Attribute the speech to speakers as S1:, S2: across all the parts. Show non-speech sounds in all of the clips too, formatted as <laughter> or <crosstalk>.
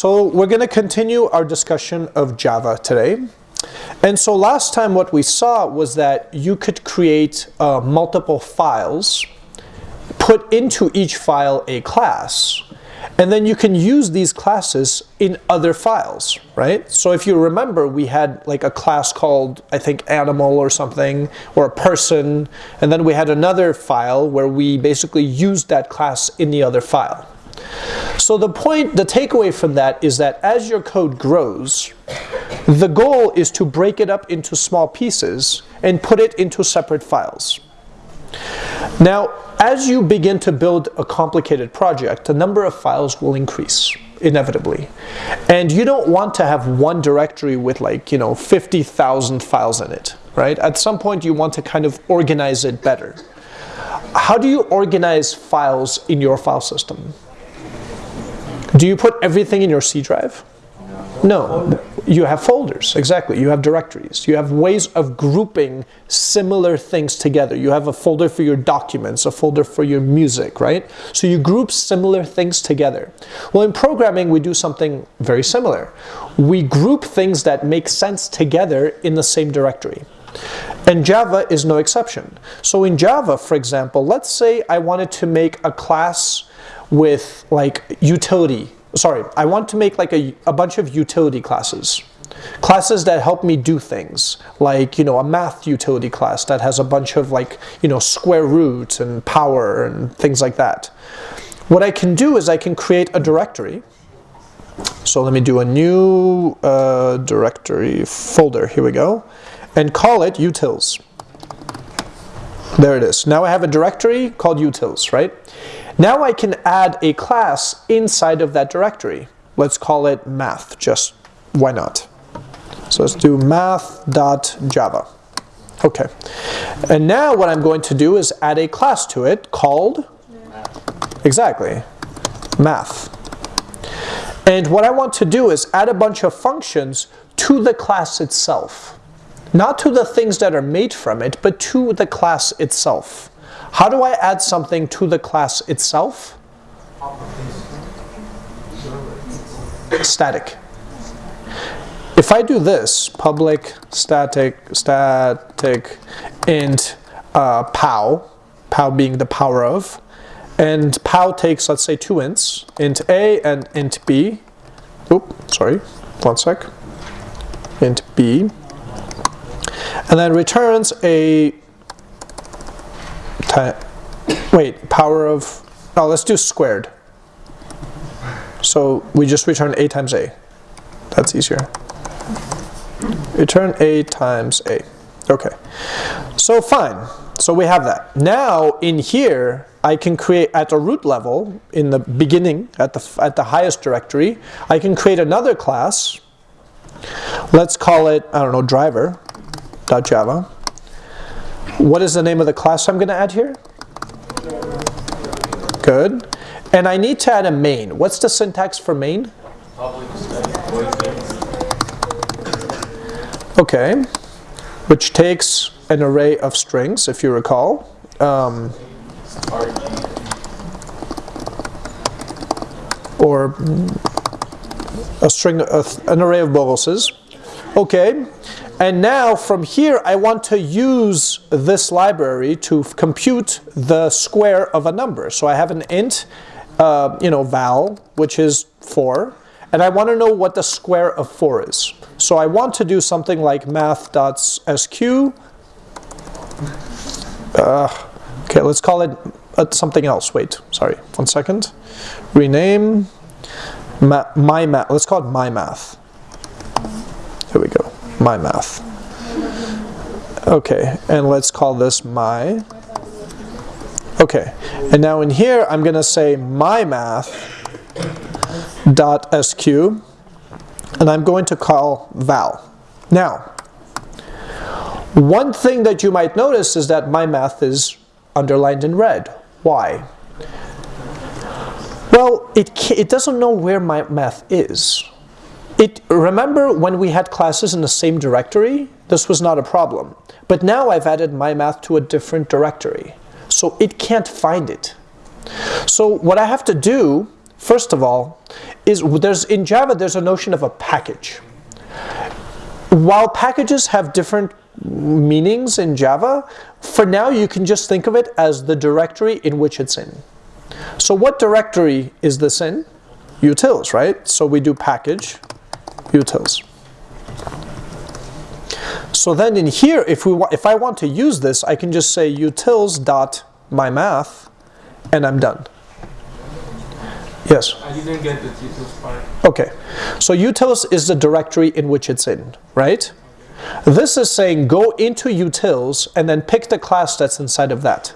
S1: So we're going to continue our discussion of Java today. And so last time what we saw was that you could create uh, multiple files, put into each file a class, and then you can use these classes in other files, right? So if you remember, we had like a class called, I think, animal or something, or a person, and then we had another file where we basically used that class in the other file. So the point, the takeaway from that is that as your code grows, the goal is to break it up into small pieces and put it into separate files. Now, as you begin to build a complicated project, the number of files will increase inevitably. And you don't want to have one directory with like, you know, 50,000 files in it, right? At some point you want to kind of organize it better. How do you organize files in your file system? Do you put everything in your C drive? No, you have folders, exactly. You have directories. You have ways of grouping similar things together. You have a folder for your documents, a folder for your music, right? So you group similar things together. Well, in programming, we do something very similar. We group things that make sense together in the same directory. And Java is no exception. So in Java, for example, let's say I wanted to make a class with like utility. Sorry, I want to make like a, a bunch of utility classes. Classes that help me do things, like, you know, a math utility class that has a bunch of like, you know, square root and power and things like that. What I can do is I can create a directory. So let me do a new uh, directory folder, here we go, and call it utils. There it is. Now I have a directory called utils, right? Now I can add a class inside of that directory. Let's call it math, just why not? So let's do math.java. Okay. And now what I'm going to do is add a class to it called, exactly, math. And what I want to do is add a bunch of functions to the class itself. Not to the things that are made from it, but to the class itself. How do I add something to the class itself? Static. If I do this, public static static int uh, pow, pow being the power of, and pow takes, let's say, two ints, int a and int b. Oop, sorry, one sec. int b. And then returns a wait, power of, oh, let's do squared. So we just return a times a. That's easier. Return a times a. Okay. So fine. So we have that. Now in here, I can create at the root level, in the beginning, at the, at the highest directory, I can create another class. Let's call it, I don't know, driver.java. What is the name of the class I'm going to add here? Good. And I need to add a main. What's the syntax for main? Okay. Which takes an array of strings, if you recall. Um, or a string, an array of boluses. Okay, and now from here, I want to use this library to compute the square of a number. So I have an int, uh, you know, val, which is 4. And I want to know what the square of 4 is. So I want to do something like math.sq. Uh, okay, let's call it uh, something else. Wait, sorry, one second. Rename ma my math. Let's call it my math. Here we go my math. Okay, and let's call this my. Okay, and now in here I'm going to say my math dot sq, and I'm going to call val. Now, one thing that you might notice is that my math is underlined in red. Why? Well, it, it doesn't know where my math is. It, remember when we had classes in the same directory? This was not a problem. But now I've added my math to a different directory. So it can't find it. So what I have to do first of all, is there's in Java there's a notion of a package. While packages have different meanings in Java, for now you can just think of it as the directory in which it's in. So what directory is this in? Utils, right? So we do package utils. So then in here, if we if I want to use this, I can just say utils dot my math, and I'm done. Yes.
S2: I didn't get the utils part.
S1: Okay. So utils is the directory in which it's in, right? This is saying go into utils and then pick the class that's inside of that.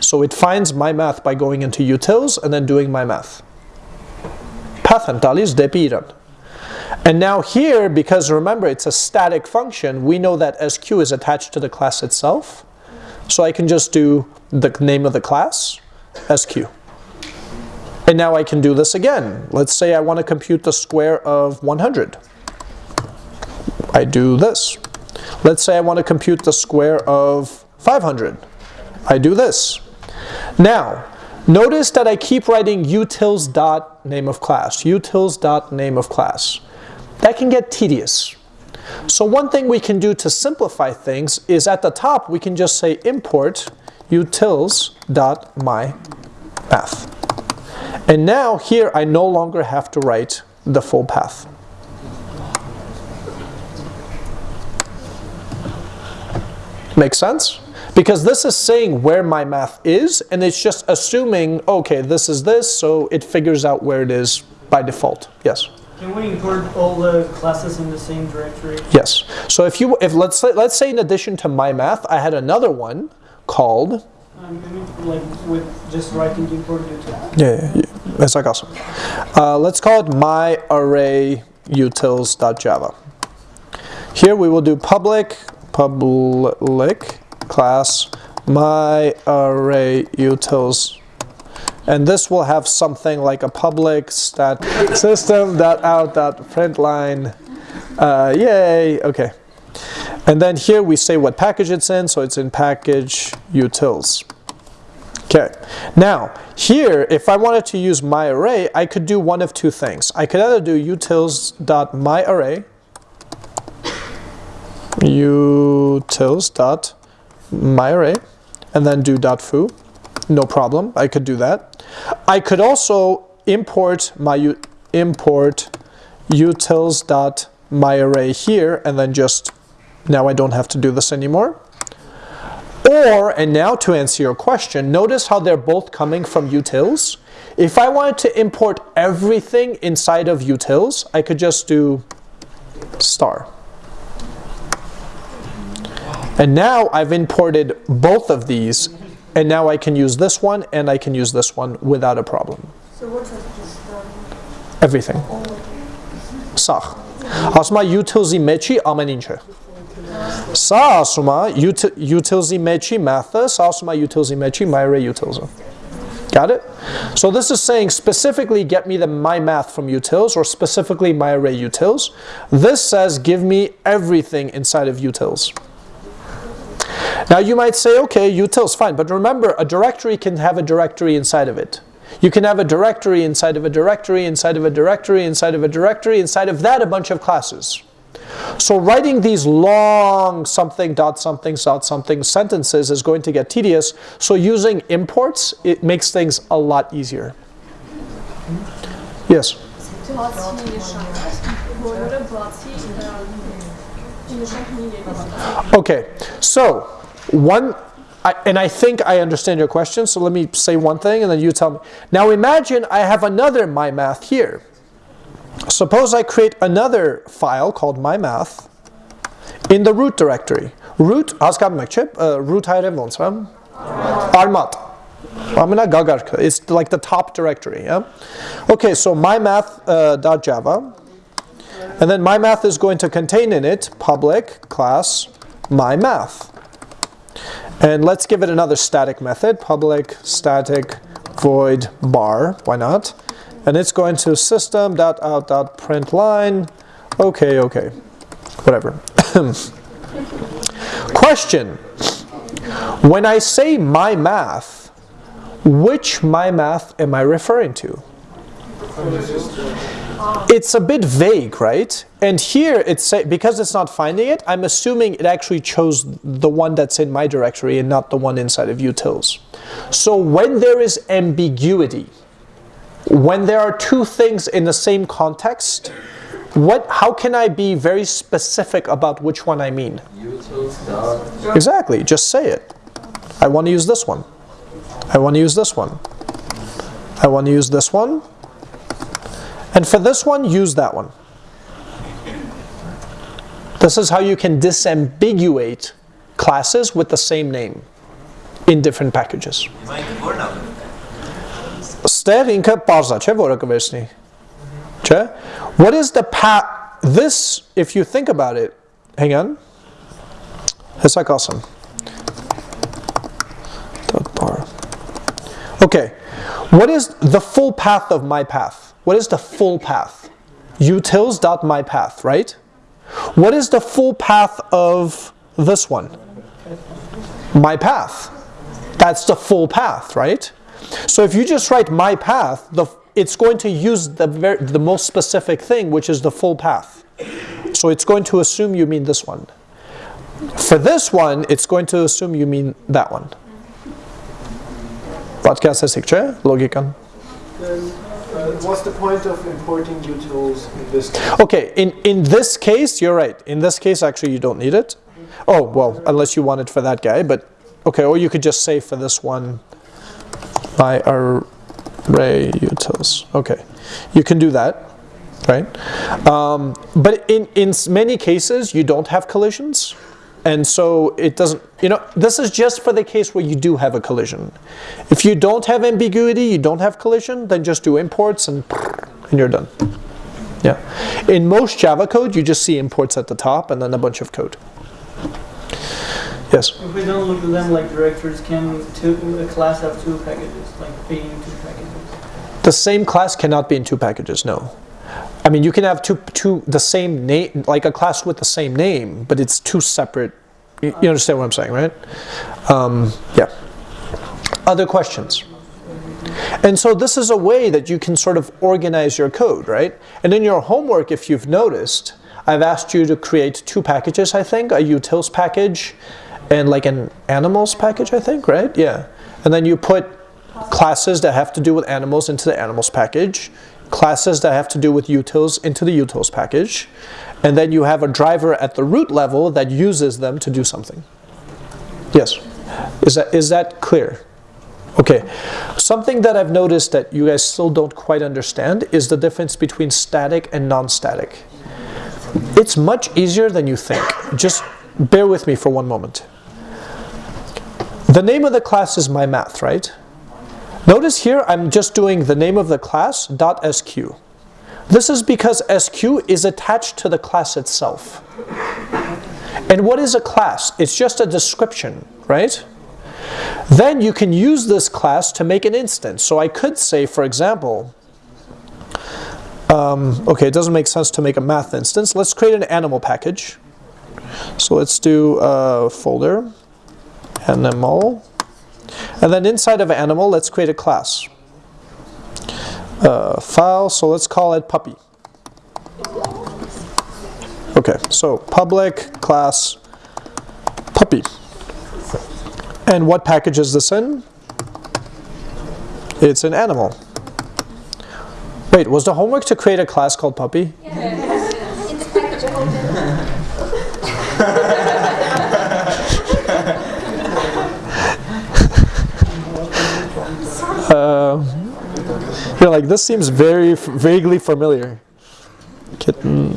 S1: So it finds my math by going into utils and then doing my math. Pathantalis depiran. And now here, because remember it's a static function, we know that SQ is attached to the class itself. So I can just do the name of the class, SQ. And now I can do this again. Let's say I want to compute the square of 100. I do this. Let's say I want to compute the square of 500. I do this. Now, notice that I keep writing utils dot name of class, utils dot name of class. That can get tedious. So one thing we can do to simplify things is at the top we can just say import utils dot my math. And now here I no longer have to write the full path. Make sense? Because this is saying where my math is, and it's just assuming, okay, this is this, so it figures out where it is by default. Yes?
S3: Can we import all the classes in the same directory?
S1: Yes. So if you, if let's say, let's say in addition to my math, I had another one called,
S3: Um, I mean, like with just writing
S1: yeah, yeah, yeah that's like awesome. Uh, let's call it my array utils.java. Here we will do public, public class my array utils and this will have something like a public stat system dot out dot print line. Uh, yay okay. And then here we say what package it's in so it's in package utils. Okay now here if I wanted to use my array I could do one of two things. I could either do utils dot my array utils dot my array and then do. dot foo no problem I could do that I could also import my import utils dot my array here and then just now I don't have to do this anymore. Or and now to answer your question notice how they're both coming from utils. If I wanted to import everything inside of utils I could just do star. And now I've imported both of these and now I can use this one and I can use this one without a problem.
S4: So what has just done?
S1: Everything. Sağ. Ասում է utils-ի մեջի ամեն ինչը։ Սա ասում է ut- utils-ի մեջի math-ը, սա ասում է utils-ի մեջի my array utils-ը։ Got it? So this is saying specifically get me the my math from utils or specifically my array utils. This says give me everything inside of utils. Now you might say, okay, utils, fine, but remember a directory can have a directory inside of it. You can have a directory inside of a directory, inside of a directory, inside of a directory, inside of that a bunch of classes. So writing these long something dot something dot something sentences is going to get tedious. So using imports, it makes things a lot easier. Yes? Okay, so one, I, and I think I understand your question, so let me say one thing and then you tell me. Now imagine I have another my math here. Suppose I create another file called my math in the root directory. Root, ah, ascap my chip, uh, root hayran olsam, armat. Amına gagarka, it's like the top directory. Yeah? Okay, so mymath.java. Uh, and then my math is going to contain in it public class my math. And let's give it another static method, public static void bar, why not? And it's going to system dot out dot print line. Okay, okay, whatever. <coughs> Question. When I say my math, which my math am I referring to? It's a bit vague, right? And here it's say, because it's not finding it, I'm assuming it actually chose the one that's in my directory and not the one inside of utils. So when there is ambiguity, when there are two things in the same context, what how can I be very specific about which one I mean?
S2: Utils.
S1: Exactly, just say it. I want to use this one. I want to use this one. I want to use this one. And for this one, use that one. This is how you can disambiguate classes with the same name in different packages. Ստեղ ինքը parza չէ, որը կվերցնի։ Չէ? What is the path this if you think about it, hang on. Hesek awesome. Dot bar. Okay. What is the full path of my path? What is the full path? Utils dot my path, right? What is the full path of this one? My path. That's the full path, right? So if you just write my path, the, it's going to use the, the most specific thing, which is the full path. So it's going to assume you mean this one. For this one, it's going to assume you mean that one. Podcast.
S5: Then, uh, what's the point of importing utils in this case?
S1: Okay, in, in this case, you're right. In this case, actually, you don't need it. Oh, well, unless you want it for that guy, but okay, or you could just say for this one, my array utils. Okay, you can do that, right? Um, but in, in many cases, you don't have collisions. And so it doesn't, you know, this is just for the case where you do have a collision. If you don't have ambiguity, you don't have collision, then just do imports and, and you're done. Yeah. In most Java code, you just see imports at the top and then a bunch of code. Yes.
S3: If we don't look at them like directories, can two, a class have two packages, like being two packages?
S1: The same class cannot be in two packages, no. I mean, you can have two, two the same name, like a class with the same name, but it's two separate. You, you understand what I'm saying, right? Um, yeah. Other questions? And so this is a way that you can sort of organize your code, right? And in your homework, if you've noticed, I've asked you to create two packages, I think, a utils package and like an animals package, I think, right? Yeah. And then you put classes that have to do with animals into the animals package, classes that have to do with utils into the utils package, and then you have a driver at the root level that uses them to do something. Yes. Is that is that clear? Okay. Something that I've noticed that you guys still don't quite understand is the difference between static and non-static. It's much easier than you think. Just bear with me for one moment. The name of the class is my math, right? Notice here I'm just doing the name of the class sq. This is because sq is attached to the class itself. And what is a class? It's just a description, right? Then you can use this class to make an instance. So I could say, for example, um, okay, it doesn't make sense to make a math instance. Let's create an animal package. So let's do a folder, animal, and then inside of animal, let's create a class. Uh, file, so let's call it puppy. Okay, so public class puppy. And what package is this in? It's an animal. Wait, was the homework to create a class called puppy? <laughs>
S6: In <laughs> the package folder.
S1: Uh, you're like, this seems very f- vaguely familiar. Kitten.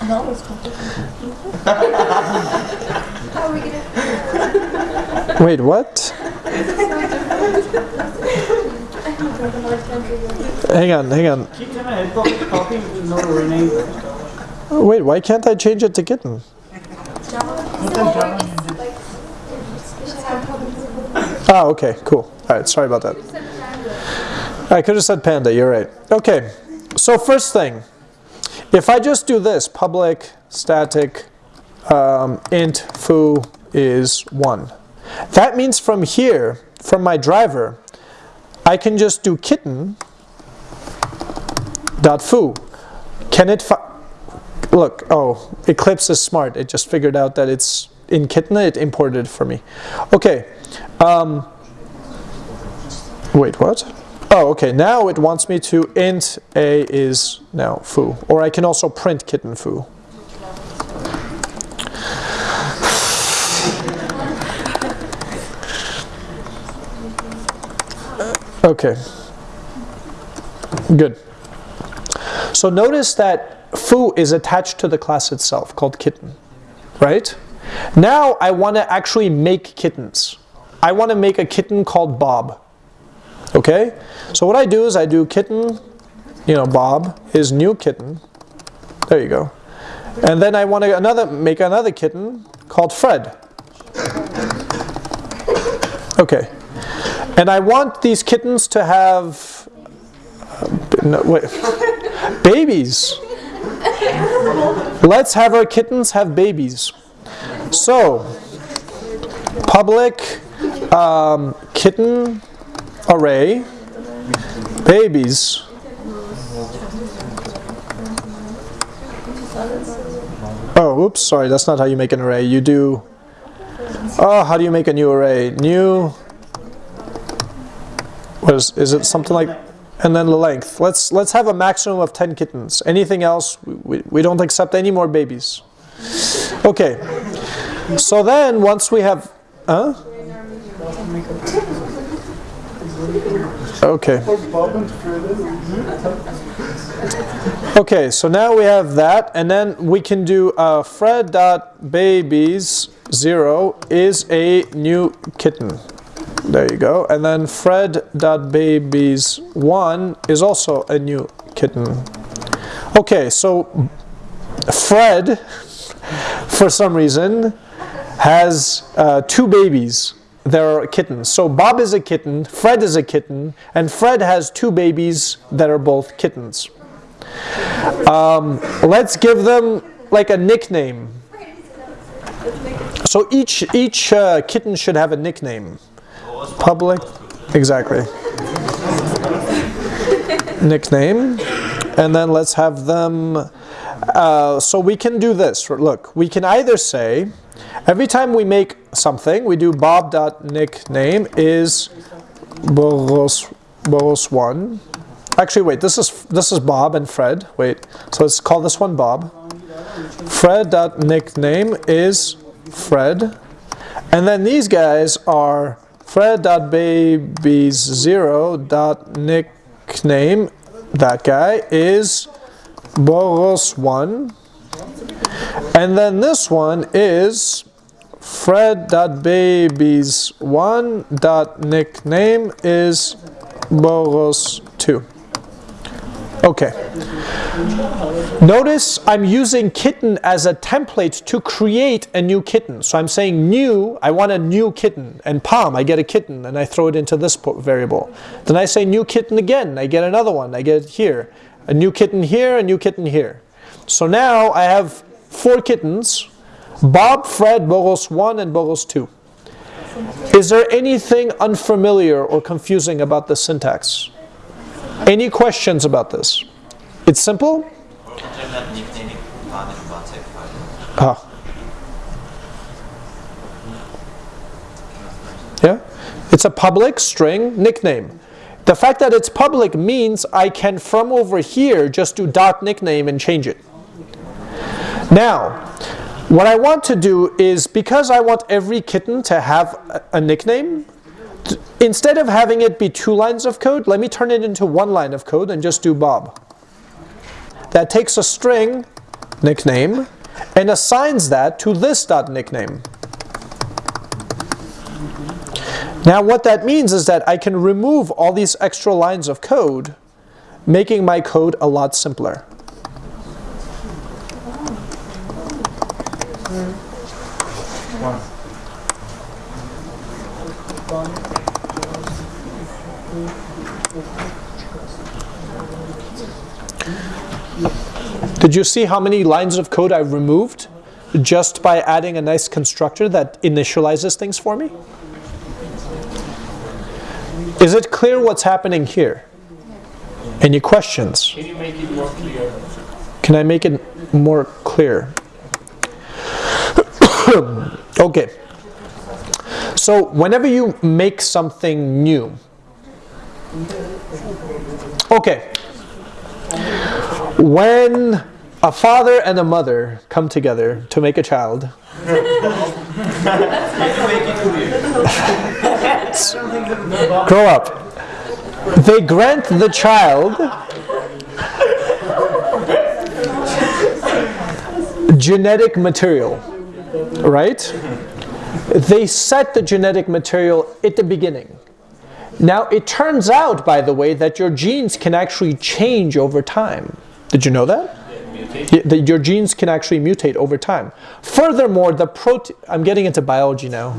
S6: How <laughs> are we?
S1: Wait, what? Hang on, hang on.
S3: Keep them ahead, copy is not renamed.
S1: Wait, why can't I change it to kitten? Ah, okay, cool. All right, sorry about that. I could have said panda, you're right. Okay, so first thing, if I just do this, public static um, int foo is 1. That means from here, from my driver, I can just do kitten dot foo. Can it look? Oh, Eclipse is smart. It just figured out that it's in kitten. It imported it for me. Okay. Um, wait, what? Oh, okay. Now it wants me to int a is now foo, or I can also print kitten foo. Okay. Good. So notice that foo is attached to the class itself called kitten, right? Now I want to actually make kittens. I want to make a kitten called Bob. Okay? So what I do is I do kitten, you know, Bob is new kitten. There you go. And then I want to another make another kitten called Fred. Okay. And I want these kittens to have uh, no, wait, babies. Let's have our kittens have babies. So, public um, kitten array babies. Oh, oops, sorry, that's not how you make an array. You do, oh, how do you make a new array? New, what is, is it something like, and then the length. Let's, let's have a maximum of 10 kittens. Anything else, we, we, we don't accept any more babies. Okay, so then once we have, huh? Okay. Okay, so now we have that, and then we can do uh, Fred dot babies zero is a new kitten. There you go, and then Fred dot babies one is also a new kitten. Okay, so Fred, <laughs> for some reason, has uh, two babies that are kittens. So Bob is a kitten, Fred is a kitten, and Fred has two babies that are both kittens. Um, let's give them like a nickname. So each each uh, kitten should have a nickname. Public, exactly. <laughs> nickname, and then let's have them. Uh, so we can do this. Look, we can either say every time we make something, we do bob.nickname is boros, boros1 Actually, wait. This is this is Bob and Fred. Wait. So let's call this one Bob. Fred dot nickname is Fred, and then these guys are Fred dot babies zero dot nickname. That guy is Boros one, and then this one is Fred dot babies one nickname is Boros two. Okay. Notice I'm using kitten as a template to create a new kitten. So I'm saying new, I want a new kitten. And palm, I get a kitten and I throw it into this variable. Then I say new kitten again, I get another one, I get it here. A new kitten here, a new kitten here. So now I have four kittens, Bob, Fred, Boros 1 and Boros 2. Is there anything unfamiliar or confusing about the syntax? Any questions about this? It's simple. Ah. Yeah? It's a public string nickname. The fact that it's public means I can from over here just do dot nickname and change it. Now, what I want to do is because I want every kitten to have a, a nickname, instead of having it be two lines of code, let me turn it into one line of code and just do Bob. That takes a string, nickname, and assigns that to this dot nickname. Now what that means is that I can remove all these extra lines of code, making my code a lot simpler. Did you see how many lines of code I've removed just by adding a nice constructor that initializes things for me? Is it clear what's happening here? Any questions?
S5: Can you make it more clear?
S1: Can I make it more clear? <coughs> okay. So whenever you make something new, okay. When a father and a mother come together to make a child, <laughs> grow up. They grant the child genetic material, right? They set the genetic material at the beginning. Now, it turns out, by the way, that your genes can actually change over time. Did you know that? Yeah, that your genes can actually mutate over time. Furthermore, the protein. I'm getting into biology now.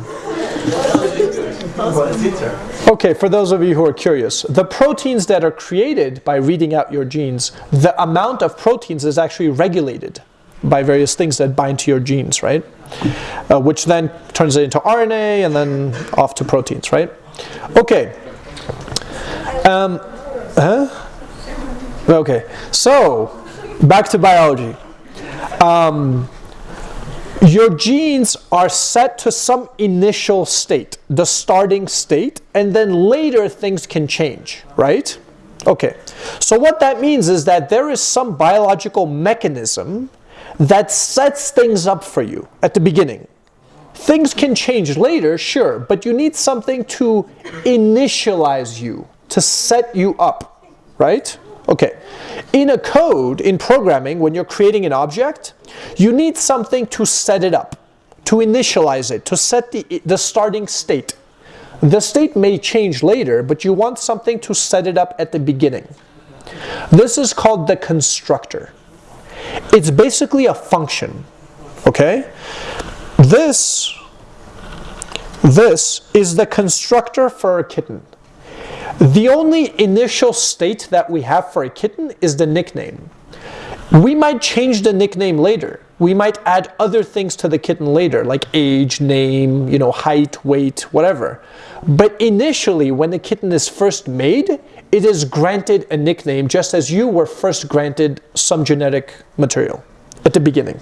S1: Okay, for those of you who are curious, the proteins that are created by reading out your genes, the amount of proteins is actually regulated by various things that bind to your genes, right? Uh, which then turns it into RNA and then off to proteins, right? Okay. Um, huh? Okay, so back to biology. Um, your genes are set to some initial state, the starting state, and then later things can change, right? Okay, so what that means is that there is some biological mechanism that sets things up for you at the beginning. Things can change later, sure, but you need something to initialize you, to set you up, right? Okay. In a code, in programming, when you're creating an object, you need something to set it up, to initialize it, to set the, the starting state. The state may change later, but you want something to set it up at the beginning. This is called the constructor. It's basically a function, okay? This, this is the constructor for a kitten. The only initial state that we have for a kitten is the nickname. We might change the nickname later. We might add other things to the kitten later, like age, name, you know, height, weight, whatever. But initially, when the kitten is first made, it is granted a nickname just as you were first granted some genetic material at the beginning.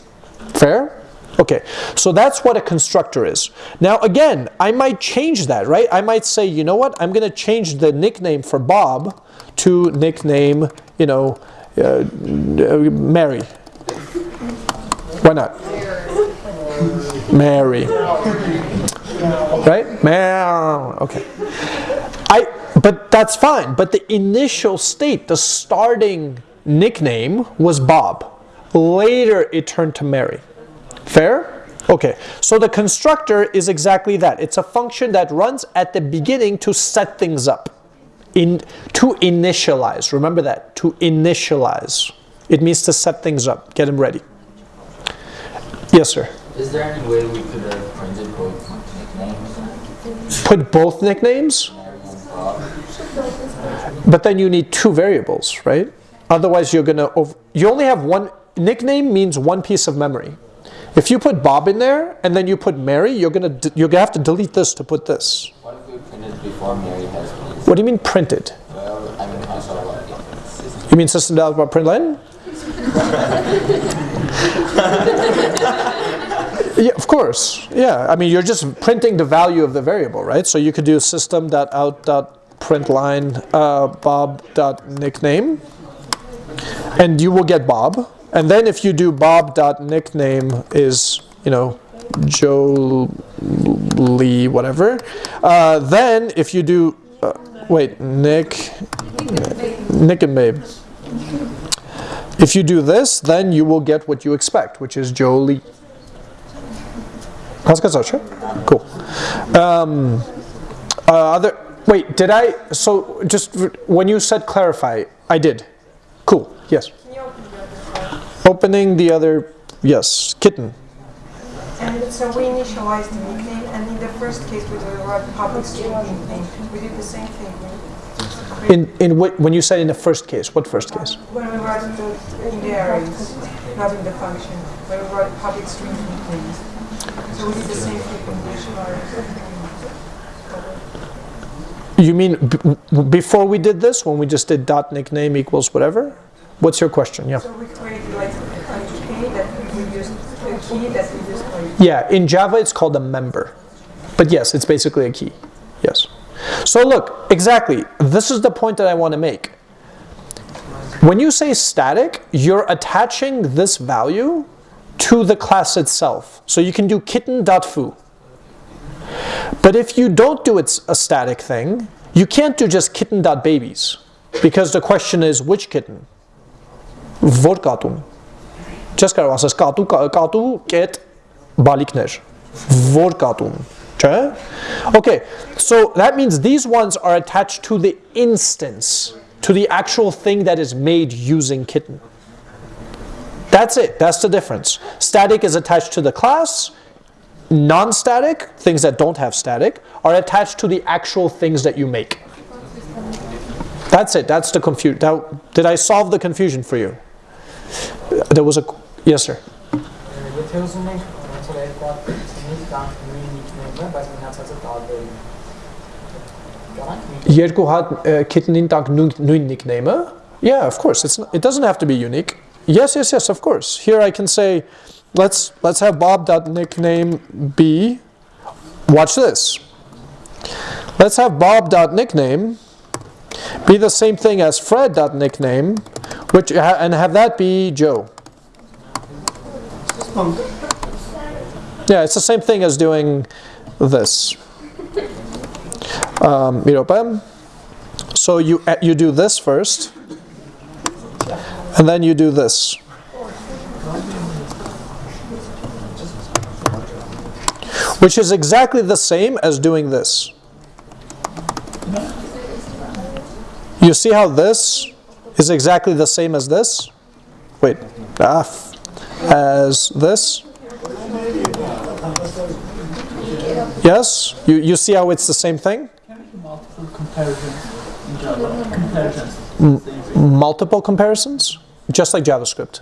S1: Fair? Okay, so that's what a constructor is. Now again, I might change that, right? I might say, you know what, I'm going to change the nickname for Bob to nickname, you know, uh, Mary. Why not? Mary. Right? Mary. Okay. But that's fine. But the initial state, the starting nickname was Bob. Later it turned to Mary. Fair? Okay, so the constructor is exactly that. It's a function that runs at the beginning to set things up. In, to initialize, remember that, to initialize. It means to set things up, get them ready. Yes, sir?
S2: Is there any way we could have printed both nicknames?
S1: Put both nicknames?
S2: Mary and Bob?
S1: But then you need two variables, right? Otherwise you're gonna, you only have one, nickname means one piece of memory. If you put Bob in there and then you put Mary, you're gonna you're gonna have to delete this to put this.
S2: What if we printed before Mary has?
S1: What do you mean printed?
S2: Well, I mean, I saw what
S1: You mean system dot println? <laughs> yeah, of course. Yeah, I mean you're just printing the value of the variable, right? So you could do system out println uh, Bob nickname, and you will get Bob. And then if you do Bob nickname is you know Joe Lee whatever, uh, then if you do uh, wait Nick Nick and Babe. If you do this, then you will get what you expect, which is Consequence sure. Cool. Um, uh, other, wait, did I, so just when you said clarify, I did. Cool, yes. Opening the other, yes, kitten.
S7: And so we initialized the nickname, and in the first case with the public student nickname, we did the same thing.
S1: In in what when you said in the first case, what first case?
S7: When we write the, in the arrays, not in the function. When we write public string nicknames. So we did the same thing in.
S1: You mean b- before we did this, when we just did dot nickname equals whatever? What's your question? Yeah.
S7: So we created like a key that we use, a key that we use
S1: Yeah, in Java it's called a member. But yes, it's basically a key. Yes. So look, exactly, this is the point that I want to make. When you say static, you're attaching this value to the class itself. So you can do kitten.foo. But if you don't do it a static thing, you can't do just kitten.babies. Because the question is which kitten? Որ կատուն։ Չես կարող ասես կատու կա- կատու կետ բալիկներ։ Որ կատուն։ Չէ՞։ Okay, so that means these ones are attached to the instance, to the actual thing that is made using kitten. That's it. That's the difference. Static is attached to the class. Non-static, things that don't have static, are attached to the actual things that you make. That's it. That's the confusion. Did I solve the confusion for you? There was a yes, sir.
S8: Եթե ուզում ենք ոնց որ երկու հատ նույն կամ նույն նիկնեյմը, բայց մնացածը տարբեր են։ Կարանք մի
S1: Երկու հատ kitnin տակ նույն նույն nickname-ը? Yeah, of course. It's not, it doesn't have to be unique. Yes, yes, yes, of course. Here I can say let's let's have bob.nickname be watch this. Let's have bob.nickname be the same thing as fred.nickname which and have that be Joe. Yeah, it's the same thing as doing this. Um, So you uh, you do this first, and then you do this. Which is exactly the same as doing this. You see how this is exactly the same as this? Wait, ah, as this? Yes? You, you see how it's the same thing?
S3: multiple comparisons in Java. Comparisons.
S1: Multiple comparisons? Just like JavaScript.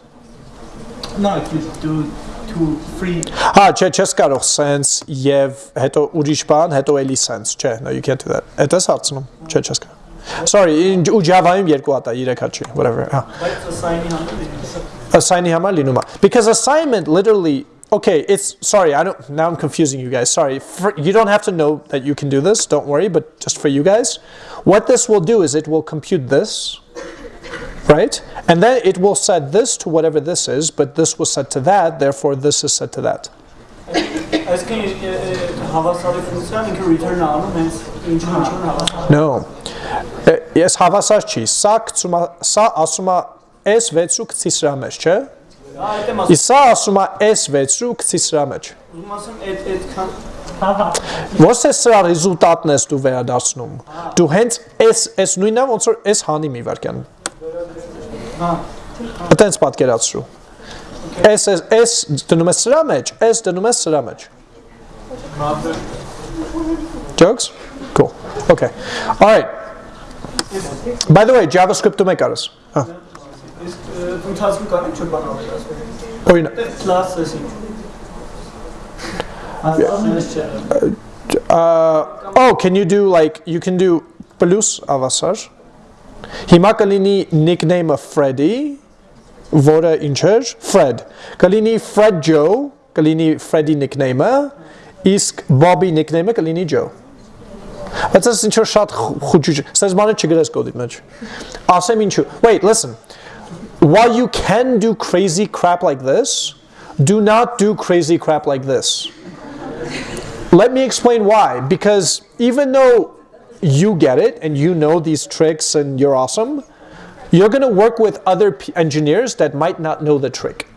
S3: No, if you do two free
S1: Հա, չէ, չես կարող sense եւ հետո ուրիշ բան, հետո էլի sense, չէ, no you can't do that։ Այդ էս հարցնում, չէ, չես կարող։ Sorry, in- ու Java-ում երկու հատ է, 3 հատ չի, whatever։ Հա։
S3: բայց assign-ի համար դիտես։
S1: Assign-ի համար լինում է։ Because assignment literally Okay, it's sorry, I don't now I'm confusing you guys. Sorry. For, you don't have to know that you can do this, don't worry, but just for you guys, what this will do is it will compute this, right? And then it will set this to whatever this is, but this was set to that, therefore this is set to that. No. Ես հավասար չի։ Սա գցում է- սա ասում է S6-ը գցի սրա մեջ, չէ՞։ Իսկ սա ասում է S6-ը գցի սրա մեջ։
S3: ուզում ասեմ այդ այդքան հա հա
S1: Ոնց է սրա ռեզուլտատն ես դու վերադարձնում։ Դու հենց S S նույնն է ոնց որ S հանի մի վարքյան։
S3: հա
S1: Այդտենց պատկերացրու։ S S S դնում ես սրա մեջ, S դնում ես սրա մեջ։ Jokes? Cool. Okay. All right. By the way, JavaScript-ում եք արես։ Հա։
S3: իսկ ընթացքում կան ինչ բան ավելացնել։
S1: Օրինակ,
S3: class-ը ինչ։
S1: uh, oh, can you do like you can do plus avasar? Հիմա կլինի nickname-ը Freddy, որը ինչ էր? Fred։ Կլինի Fred Joe, կլինի Freddy nickname-ը, իսկ Bobby nickname-ը կլինի Joe։ Բայց այս ինչ որ շատ խոճուճ։ Սենց բանը չգրես կոդի մեջ։ Ասեմ ինչու։ Wait, listen. While you can do crazy crap like this, do not do crazy crap like this. Let me explain why. Because even though you get it and you know these tricks and you're awesome, you're going to work with other engineers that might not know the trick.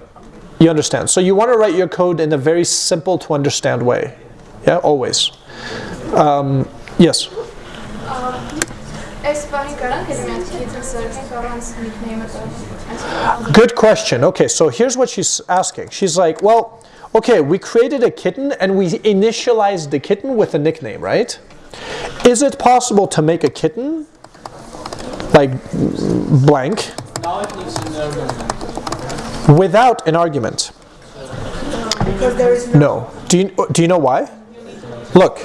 S1: You understand? So you want to write your code in a very simple to understand way. Yeah, always. Um, yes? Good question. Okay, so here's what she's asking. She's like, well, okay, we created a kitten and we initialized the kitten with a nickname, right? Is it possible to make a kitten? Like blank? Without an argument.
S7: no.
S1: Do you, do you know why? Look.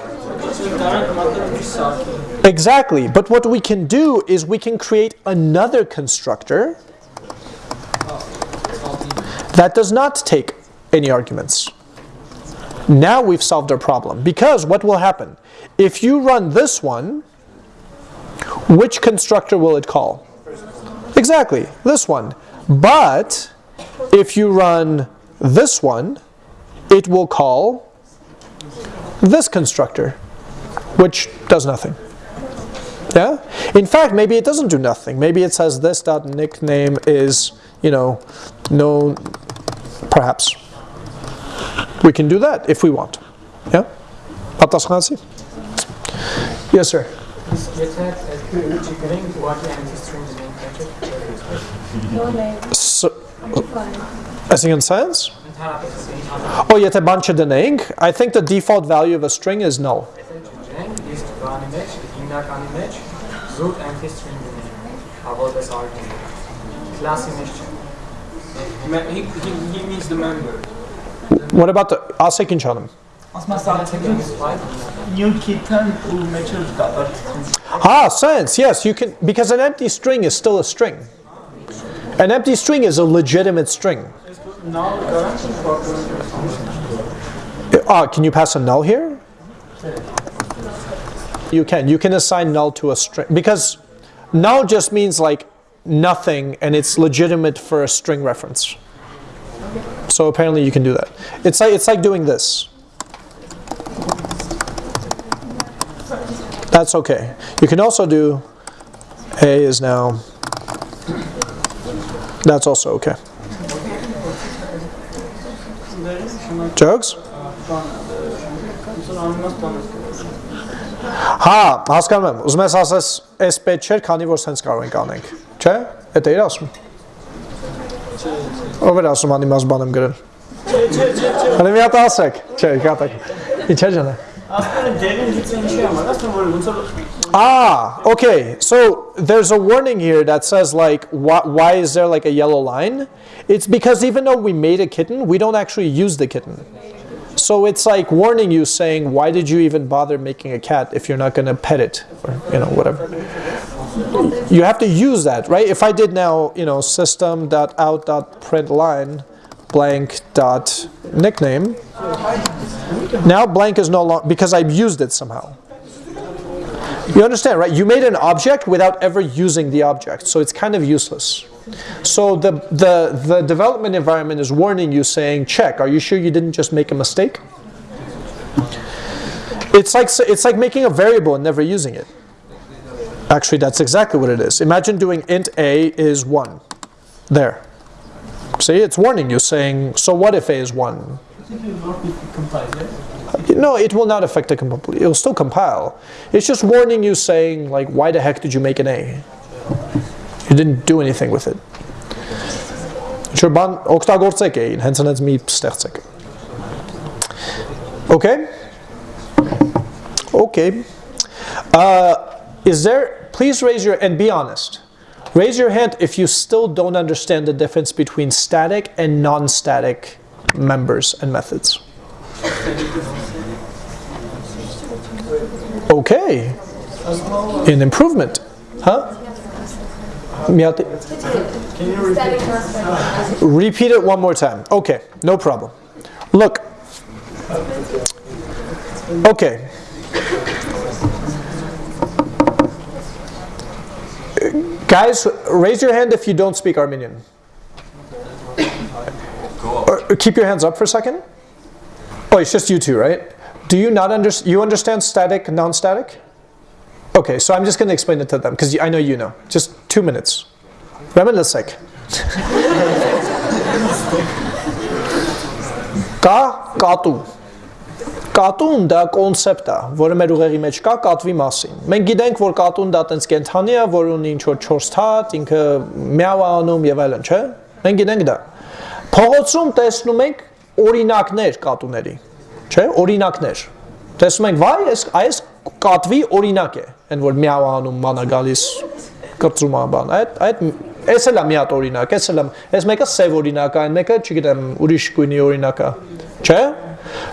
S1: Exactly. But what we can do is we can create another constructor that does not take any arguments. Now we've solved our problem. Because what will happen? If you run this one, which constructor will it call? Exactly, this one. But if you run this one, it will call this constructor, which does nothing. Yeah? In fact, maybe it doesn't do nothing. Maybe it says this dot nickname is, you know, no, perhaps. We can do that if we want. Yeah? Atas Khansi? Yes, sir. So, uh, as in science?
S8: Oh, yet
S1: a bunch of the name. I think the default value of a string is null.
S3: He, he, he means the member.
S1: What about the...
S3: I'll second canım.
S1: Ah, sense, yes, you can, because an empty string is still a string. An empty string is a legitimate string. Ah, can you pass a null here? You can, you can assign null to a string, because null just means like nothing and it's legitimate for a string reference. So apparently you can do that. It's like it's like doing this. That's okay. You can also do A is now that's also okay. Jokes? Հա, հասկանում եմ։ Ուզում ես ասես, այս պետք չէր, քանի որ սենց կարող ենք անենք։ Չէ՞։ Էդ է իր ասում։ Overrasom han i mazbanam
S3: grunn. Er det mjata asek? Qe, i katak. I qegjene.
S1: Ah, okay. So there's a warning here that says like, why, why is there like a yellow line? It's because even though we made a kitten, we don't actually use the kitten. So it's like warning you saying, why did you even bother making a cat if you're not going to pet it or, you know, whatever. You have to use that, right? If I did now, you know, system.out.println blank dot nickname, now blank is no longer, because I've used it somehow. You understand, right? You made an object without ever using the object, so it's kind of useless. So the, the, the development environment is warning you saying, check, are you sure you didn't just make a mistake? It's like, it's like making a variable and never using it. Actually, that's exactly what it is. Imagine doing int a is 1. There. See, it's warning you saying, so what if a is 1? No, it will not affect the compile. It will still compile. It's just warning you saying, like, why the heck did you make an A? You didn't do anything with it. Ինչ որ բան օգտագործեք էին, հենց հենց մի ստեղծեք։ Okay? Okay. Uh, is there, please raise your, and be honest, raise your hand if you still don't understand the difference between static and non-static members and methods. Okay, an improvement, huh? Repeat it one more time. Okay, no problem. Look. Okay. guys, raise your hand if you don't speak Armenian. keep your hands up for a second. Oh, it's just you two, right? Do you not understand? You understand static, non-static? Okay, so I'm just going to explain it to them because I know you know. Just two minutes. Reminiscek. <laughs> Ka, katu. Կատուն դա կոնցեպտ է, որը մեր ուղեղի մեջ կա կատվի մասին։ Մենք գիտենք, որ կատուն դա տենց կենթանի է, որ ունի ինչ որ 4 թաթ, ինքը միավ անում եւ այլն, չէ՞։ Մենք գիտենք դա։ Փողոցում տեսնում ենք օրինակներ կատուների, չէ՞, օրինակներ։ Տեսնում ենք, վայ, այս այս կատվի օրինակ է, այն որ միավ անում, մանա գալիս կրծում ա բան։ Այդ այդ Էս էլ է մի հատ օրինակ, էս էլ է։ Էս մեկը սև օրինակ է, այն մեկը, չգիտեմ, ուրիշ գույնի օրինակ է։ Չէ՞։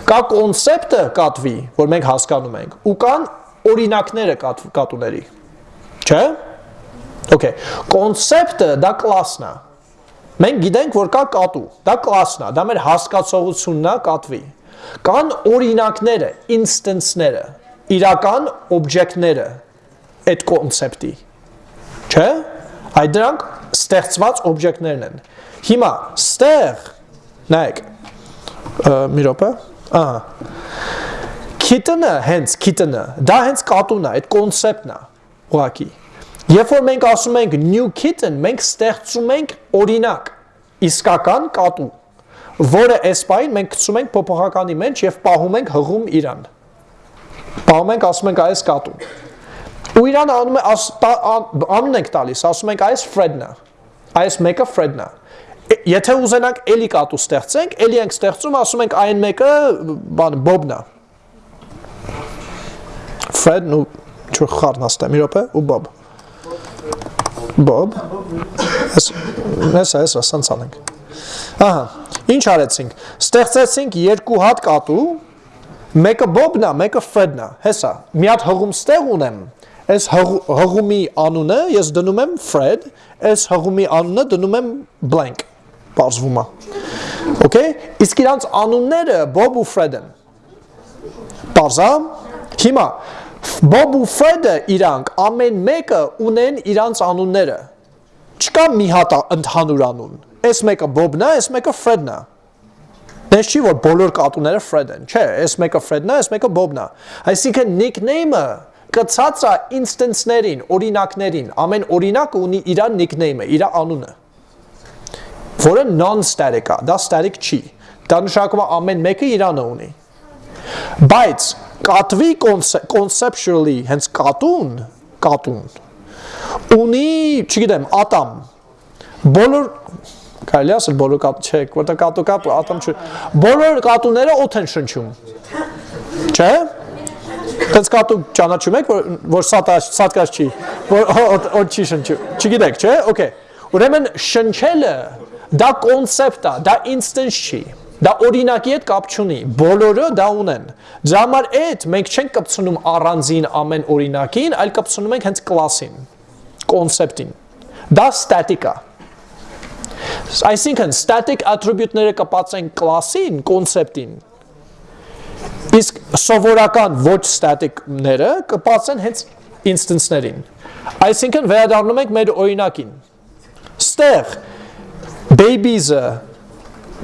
S1: Կա կոնցեպտը կատվի, որ մենք հասկանում ենք, ու կան օրինակները կատ, կատուների։ Չէ՞։ Okay։ Կոնցեպտը դա կլասն է։ Մենք գիտենք, որ կա կատու, դա կլասն է, դա մեր հասկացողությունն է կատվի։ Կան օրինակները, instance-ները, իրական օբյեկտները այդ կոնցեպտի։ Չէ՞։ Այդ դրանք ստեղծված օբյեկտներն են։ Հիմա ստեղ նայեք մի րոպե ահա kitten-ը հենց kitten-ը դա հենց կատուն է, այդ կոնցեպտն է ուղակի Երբ որ մենք ասում ենք new kitten, մենք ստեղծում ենք օրինակ իսկական կատու, որը այս պայն մենք գցում ենք փոփոխականի մեջ եւ պահում ենք հղում իրան։ Պահում ենք, ասում ենք այս կատուն։ Ու իրան անում է անուն ենք տալիս, ասում ենք այս Fred-ն է։ Այս մեկը Fred-ն է։ Եթե ուզենանք էլի կատու ստեղծենք, էլի ենք ստեղծում, ասում ենք այն մեկը բան է։ Fred-ն ու ինչ խառն հաստա, մի րոպե, ու Bob։ Bob։ Ես ես ես ասանց անենք։ Ահա, ինչ արեցինք։ Ստեղծեցինք երկու հատ կատու, մեկը Bob-ն է, մեկը Fred-ն է։ Հեսա, մի հատ հղում ստեղ ունեմ, այս հղումի անունը ես դնում եմ Fred, այս հղումի անունը դնում եմ blank, բարձվում է։ Okay? Իսկ իրանց անունները Bob ու Fred են։ Բարձա։ Հիմա Bob ու Fred-ը իրանք ամեն մեկը ունեն իրանց անունները։ Չկա մի հատ ընդհանուր անուն։ Այս մեկը Bob-ն է, այս մեկը Fred-ն է։ Դες չի որ բոլոր կատուները Fred են։ Չէ, այս մեկը Fred-ն է, այս մեկը Bob-ն է։ Այսինքն nickname-ը կցած է instance-ներին, օրինակներին, ամեն օրինակը ունի իր nickname-ը, իր անունը, որը non-static է, դա static չի, դա նշանակում է ամեն մեկը իրանը ունի, բայց կատվի conceptually, հենց կատուն, կատուն, ունի, չգիտեմ, ատամ, բոլոր, կարելի ասել բոլոր կատու, չէ, որտեղ կատու կապ, ատամ չէ, բոլոր կատուները օդ են շնչում, չէ, Տենց կատու ճանաչում եք, որ որ սատկած չի, որ օդ չի շնչում։ Չգիտեք, չէ՞։ Okay։ Ուրեմն շնչելը դա կոնցեպտ է, դա instance չի։ Դա օրինակի հետ կապ չունի։ Բոլորը դա ունեն։ Դրա համար այդ մենք չենք կպցնում առանձին ամեն օրինակին, այլ կպցնում ենք հենց կլասին, կոնցեպտին։ Դա static է։ Այսինքն static attribute-ները կպացեն կլասին, կոնցեպտին, Իսկ սովորական ոչ static-ները կպացեն հենց instance-ներին։ Այսինքն վերադառնում ենք մեր օրինակին։ Ստեղ babies-ը,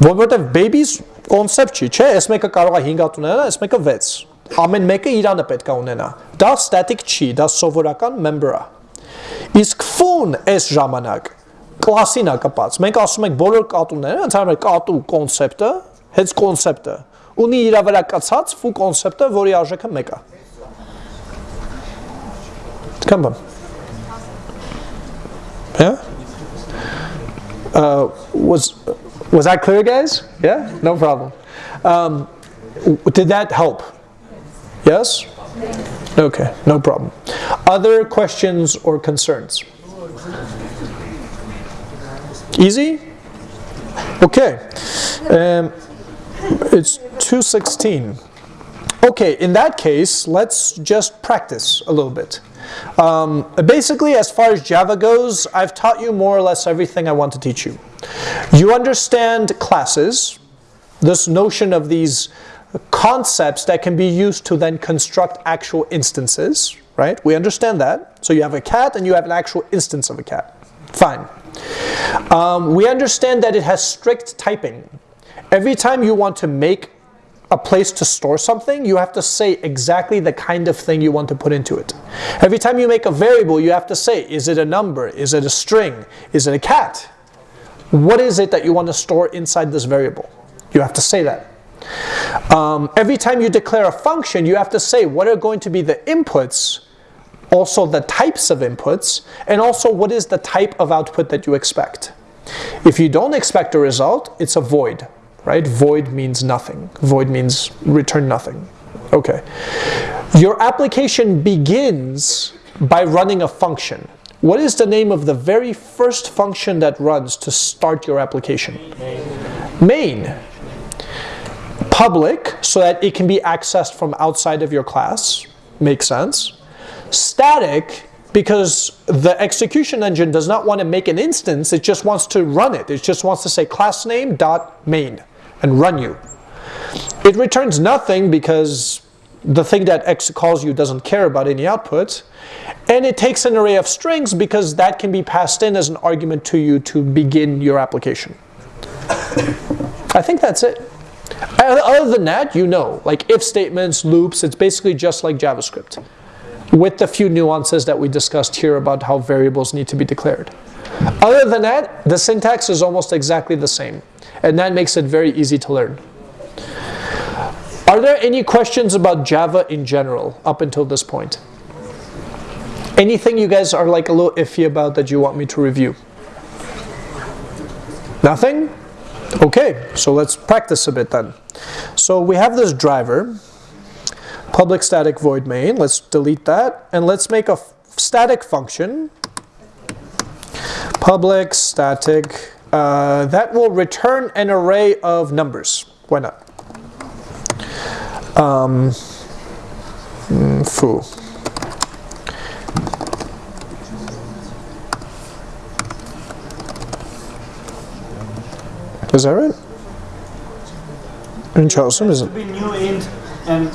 S1: որովհետև babies կոնցեպտ չի, չէ, այս մեկը կարող է 5 հատ ունենալ, այս մեկը 6։ Ամեն մեկը իրանը պետք է ունենա։ Դա static չի, դա սովորական member-ը։ Իսկ fun այս ժամանակ կլասին է կպած։ Մենք ասում ենք բոլոր կատուները, ընդհանրապես կատու կոնցեպտը, հենց կոնցեպտը ունի իր վրա կացած ֆու կոնցեպտը, որի արժեքը 1 է։ Come on. Uh, was was that clear, guys? Yeah, no problem. Um, did that help? Yes. Okay, no problem. Other questions or concerns? Easy. Okay. Um, it's 216. Okay, in that case, let's just practice a little bit. Um, basically, as far as Java goes, I've taught you more or less everything I want to teach you. You understand classes, this notion of these concepts that can be used to then construct actual instances, right? We understand that. So you have a cat and you have an actual instance of a cat. Fine. Um, we understand that it has strict typing. Every time you want to make a place to store something, you have to say exactly the kind of thing you want to put into it. Every time you make a variable, you have to say, is it a number? Is it a string? Is it a cat? What is it that you want to store inside this variable? You have to say that. Um, every time you declare a function, you have to say what are going to be the inputs, also the types of inputs, and also what is the type of output that you expect. If you don't expect a result, it's a void right? Void means nothing. Void means return nothing. Okay. Your application begins by running a function. What is the name of the very first function that runs to start your application? Main. Public, so that it can be accessed from outside of your class. Makes sense. Static, because the execution engine does not want to make an instance, it just wants to run it. It just wants to say class name dot main and run you. It returns nothing because the thing that X calls you doesn't care about any output. And it takes an array of strings because that can be passed in as an argument to you to begin your application. I think that's it. Other than that, you know, like if statements, loops, it's basically just like JavaScript with the few nuances that we discussed here about how variables need to be declared. Other than that, the syntax is almost exactly the same, and that makes it very easy to learn. Are there any questions about Java in general up until this point? Anything you guys are like a little iffy about that you want me to review? Nothing? Okay, so let's practice a bit then. So we have this driver, public static void main. Let's delete that. And let's make a static function, public static, uh, that will return an array of numbers. Why not? Um, foo. Is that right? In Charleston, is
S3: It be new int and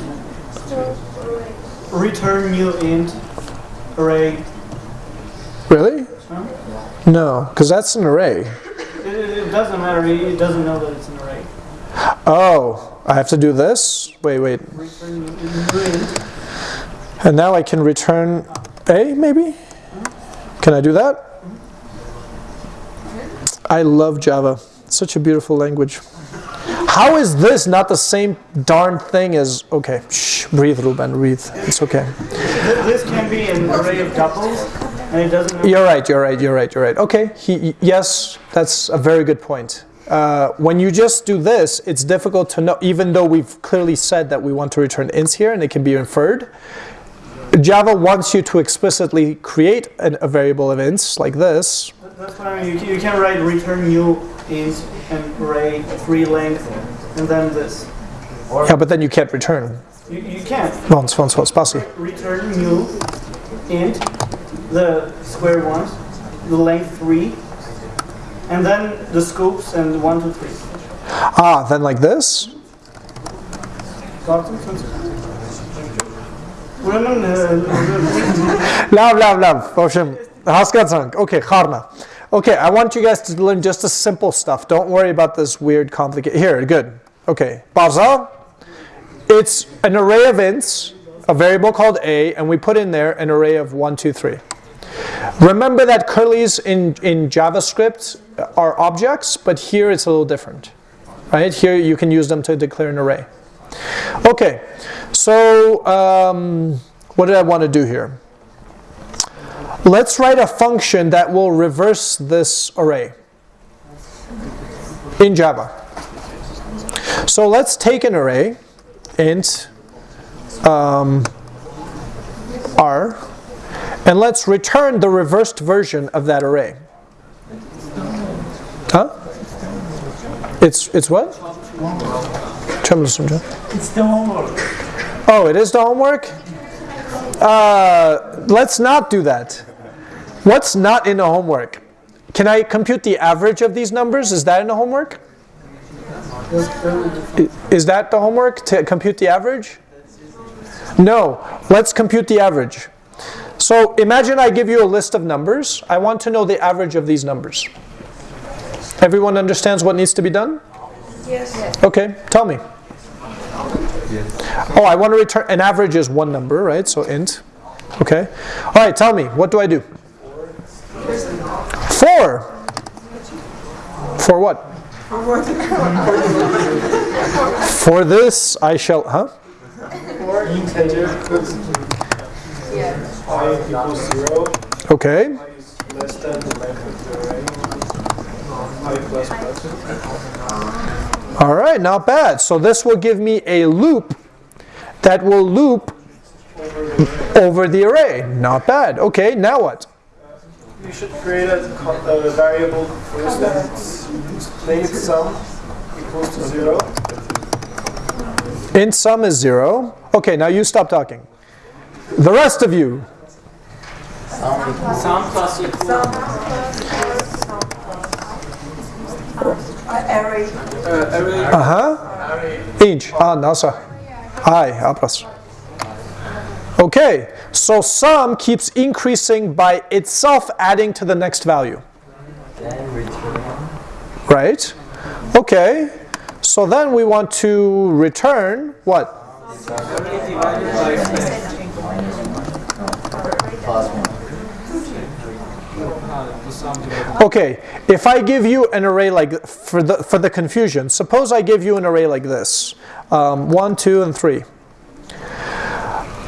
S3: return new int array.
S1: Really? No, because that's an array.
S3: It, doesn't matter. It, doesn't know that it's an array.
S1: Oh, I have to do this? Wait, wait.
S3: Return new new int.
S1: And now I can return A, maybe? Can I do that? I love Java. It's such a beautiful language. How is this not the same darn thing as, okay, shh, breathe, Ruben, breathe. It's okay.
S3: This can be an array of tuples, and it doesn't. Know
S1: You're right, you're right, you're right, you're right. Okay, he, yes, that's a very good point. Uh, when you just do this, it's difficult to know, even though we've clearly said that we want to return ints here and it can be inferred. Java wants you to explicitly create an, a variable of ints like this.
S3: That's what I mean. You can, you can write return new int and array three length, and then this.
S1: Yeah, but then you can't return.
S3: You, you can't
S1: One, one, one, spacji.
S3: return new int the square ones, the length 3, and then the scoops and one two three.
S1: Ah, then like this? love, love, love. Boshim. Okay, Kharna. Okay, I want you guys to learn just the simple stuff. Don't worry about this weird, complicated. Here, good. Okay, Baza. It's an array of ints, a variable called a, and we put in there an array of 1, 2, 3. Remember that curly's in, in JavaScript are objects, but here it's a little different. Right? Here you can use them to declare an array. Okay, so um, what did I want to do here? Let's write a function that will reverse this array in Java. So let's take an array, int um, r, and let's return the reversed version of that array. Huh? It's it's what?
S3: it's the homework.
S1: Oh, it is the homework? Uh, let's not do that. What's not in the homework? Can I compute the average of these numbers? Is that in the homework? Is that the homework to compute the average? No, let's compute the average. So imagine I give you a list of numbers. I want to know the average of these numbers. Everyone understands what needs to be done?
S7: Yes.
S1: Okay, tell me. Oh, I want to return, an average is one number, right? So int. Okay. All right, tell me, what do I do? Four. For what? For this, I shall, huh?
S5: Or equals zero,
S1: Okay.
S5: less than the length of the array, i plus plus.
S1: All right, not bad. So this will give me a loop that will loop over the array. Not bad. Okay, now what?
S5: You should create a, a variable first and its length sum equals to zero.
S1: Int sum is 0. Okay, now you stop talking. The rest of you.
S3: Sum plus equal.
S7: Uh, array.
S3: Uh, array.
S1: Inch. Ah, nasa. I, A plus. Okay, so sum keeps increasing by itself adding to the next value. Right? Okay, so then we want to return what? Okay, if I give you an array like, for the, for the confusion, suppose I give you an array like this, um, 1, 2, and 3.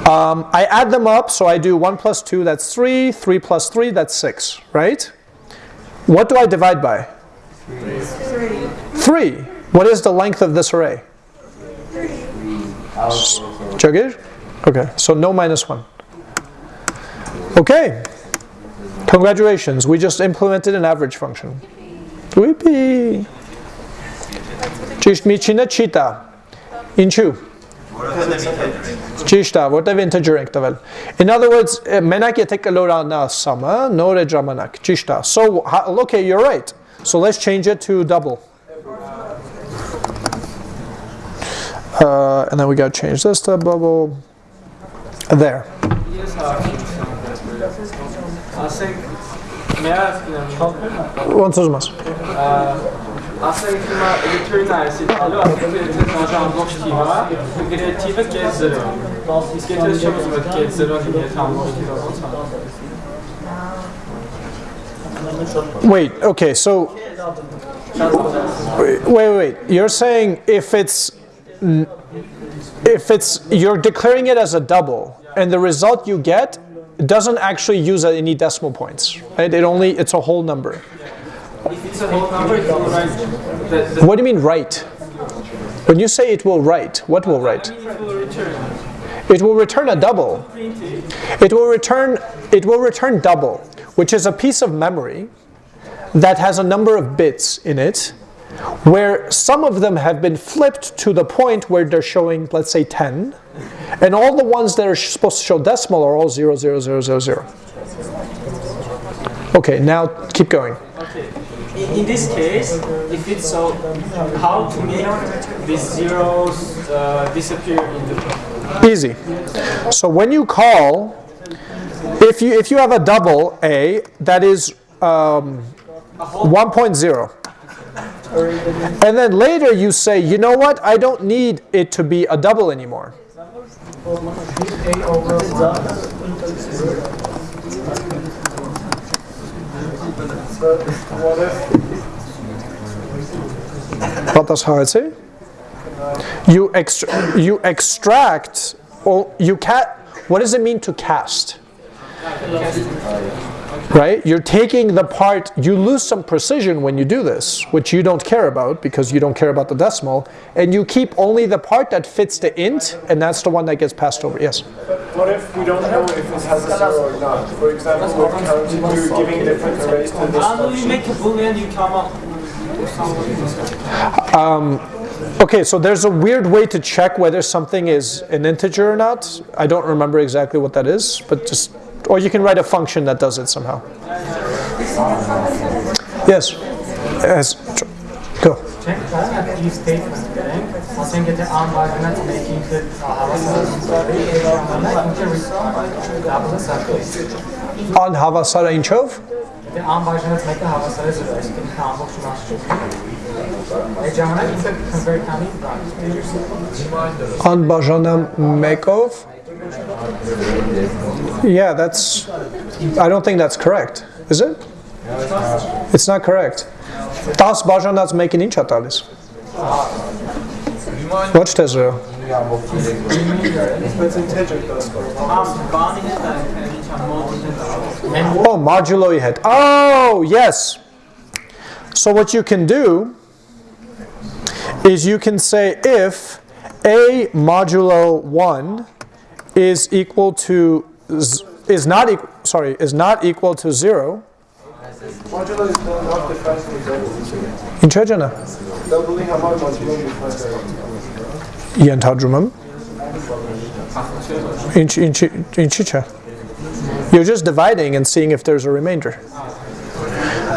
S1: Um, I add them up, so I do 1 plus 2, that's 3, 3 plus 3, that's 6, right? What do I divide by? 3. What is the length of this array? Jagir? Okay, so no minus 1. Okay. Congratulations, we just implemented an average function. Whippy! Ճիշտմիջինը chita, տա։ Ինչու։ Ճիշտ է, որտեվ integer ենք տվել։ In other words, eh, մենակ take a sum-ը, նոր է ժամանակ, ճիշտ է։ So, okay, you're right. So let's change it to double. Uh, and then we got to change this to double. There.
S3: Ասենք one coś masz?
S1: Wait, okay, so wait, wait, wait. You're saying if it's if it's you're declaring it as a double and the result you get doesn't actually use any decimal points, right? It only it's a whole number.
S3: if it's a whole number it will write
S1: What do you mean write? When you say it will write, what will write?
S3: it will return
S1: It will return a double. It will return it will return double, which is a piece of memory that has a number of bits in it where some of them have been flipped to the point where they're showing let's say 10 and all the ones that are supposed to show decimal are all 0 0 0 0 0. Okay, now keep going.
S3: Okay. In, in this case, if it's so, how to make these zeros uh, disappear in the
S1: Easy. So when you call, if you if you have a double A that is um, 1.0, and then later you say, you know what, I don't need it to be a double anymore.
S5: What if
S1: What does how I say? You extra, you extract or you cat. What does it mean to cast? Right? You're taking the part, you lose some precision when you do this, which you don't care about because you don't care about the decimal, and you keep only the part that fits the int, and that's the one that gets passed over. Yes?
S5: what if we don't know if it has a zero or not? For example, we're counting, we're giving different arrays to this
S3: And when you make a boolean, you come up um,
S1: Okay, so there's a weird way to check whether something is an integer or not. I don't remember exactly what that is, but just, or you can write a function that does it somehow. Yes? Yes. tr- Go.
S8: Check that if statement ասենք եթե անվանած մեկինքը հավասար է ինքը return սարքել
S1: On հավասարը ինչով?
S8: Եթե անվանած մեկը հավասար է 0, այսինքն ինքը ամբողջ մասը Այդ ժամանակ ինքը convert անի
S1: Անբաժանամ մեկով? Yeah, that's, I don't think that's correct. Is it? It's not correct. 10 բաժանած մեկին ինչ է տալիս? Ոչ թե 0.
S5: It's integer decimal.
S3: am bani հետ այնքան ինչ am mod
S1: Oh, modulo հետ. Oh, yes. So what you can do is you can say if a modulo 1 is equal to z- is not equal sorry is not equal to 0
S5: Modulo is not not defined with double.
S1: Ինչ է ջանա
S5: Doubling համար modulo defined by
S1: Igen, tadrumum. Inch, inch, inchicha. You're just dividing and seeing if there's a remainder.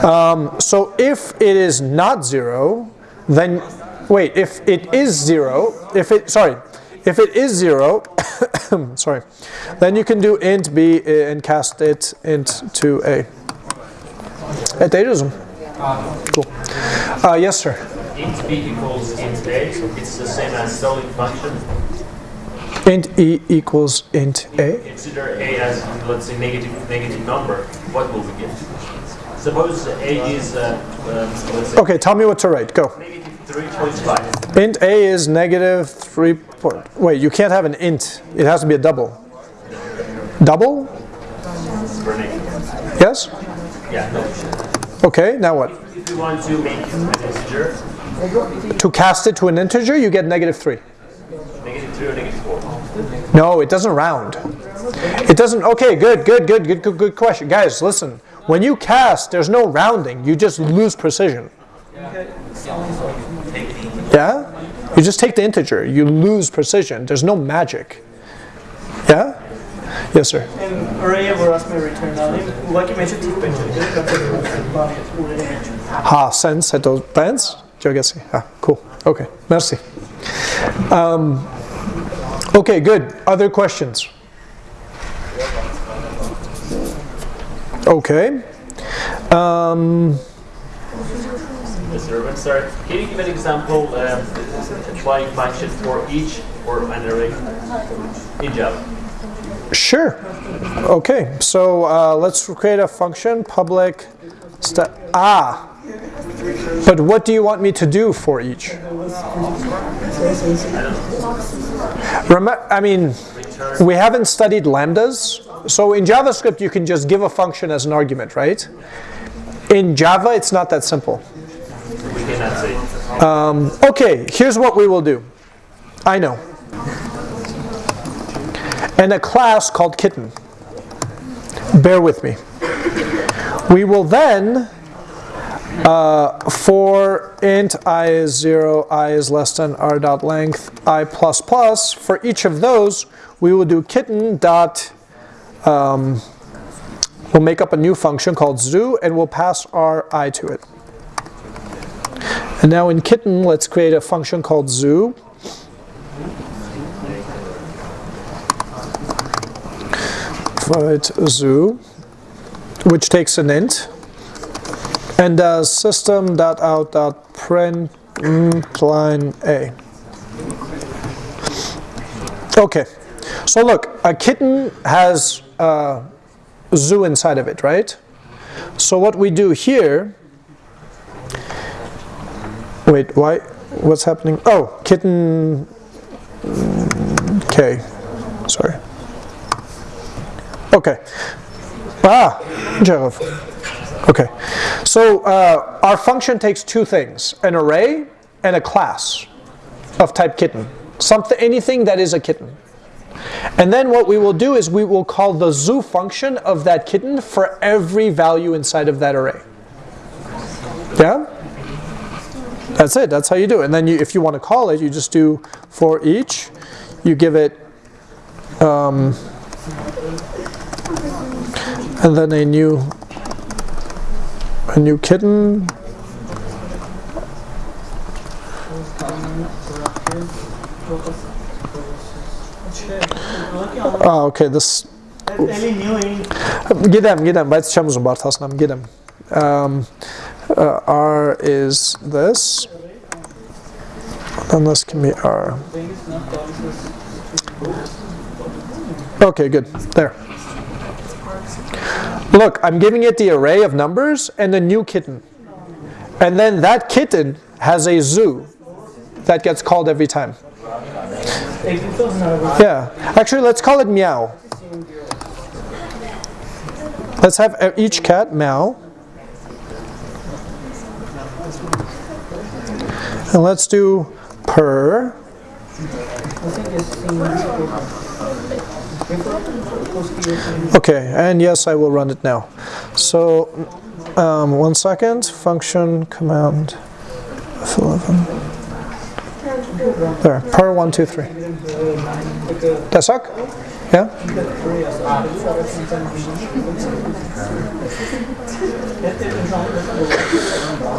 S1: Um, so if it is not zero, then wait. If it is zero, if it sorry, if it is zero, <coughs> sorry, then you can do int b uh, and cast it int to a. At. Cool. Uh, yes, sir.
S9: Int b equals int a. It's the same as ceiling function.
S1: Int e equals int a.
S9: Consider a as let's say negative negative number. What will we get? Suppose a is uh, um,
S1: okay. Tell me what to write. Go.
S9: Negative 3.5.
S1: Int a is negative 3. Wait, you can't have an int. It has to be a double. Double? Yes? Okay, now what?
S9: If you want to make an integer.
S1: To cast it to an integer, you get negative 3.
S9: Negative 3 or negative 4?
S1: No, it doesn't round. It doesn't, okay, good, good, good, good, good, good question. Guys, listen, when you cast, there's no rounding, you just lose precision. Yeah? You just take the integer. You lose precision. There's no magic. Yeah. Yes, sir.
S10: En array våras med return value, hva kan vi ikke tippe til? Bare ordet.
S1: Ha, sense at those bands. Jogesi. Ah, cool. Okay. Merci. Um, okay, good. Other questions? Okay. Um,
S9: Mr. Urban, sorry. Can you give an example, um, applying function for each or an array in Java?
S1: Sure. Okay, so uh, let's create a function, public ah. But what do you want me to do for each? Rem I mean, we haven't studied lambdas. So in JavaScript, you can just give a function as an argument, right? In Java, it's not that simple. Um, okay, here's what we will do. I know. And a class called kitten. Bear with me. We will then, uh, for int i is 0, i is less than r dot length, i plus plus, for each of those, we will do kitten dot, um, we'll make up a new function called zoo, and we'll pass our i to it. And now in kitten, let's create a function called zoo. Void zoo, which takes an int and does system.out.println mm, a. Okay, so look, a kitten has a zoo inside of it, right? So what we do here Wait, why? What's happening? Oh, kitten. K. Sorry. Okay. Ah, Jarov. Okay. So uh, our function takes two things: an array and a class of type kitten. Something, anything that is a kitten. And then what we will do is we will call the zoo function of that kitten for every value inside of that array. Yeah? That's it. That's how you do it. And then you, if you want to call it, you just do for each. You give it, um, and then a new, a new kitten. Ah, okay. This.
S10: Eli new int.
S1: Gidem, gidem. Բայց չեմ ուզում բարթացնեմ, gidem. Um, uh, R is this. And this can be R. Okay, good. There. Look, I'm giving it the array of numbers and a new kitten. And then that kitten has a zoo that gets called every time. Yeah. Actually, let's call it meow. Let's have each cat meow. And let's do purr. Okay, and yes, I will run it now. So, um, one second. Function command F11. There, purr one, two, three. Det sak? Yeah?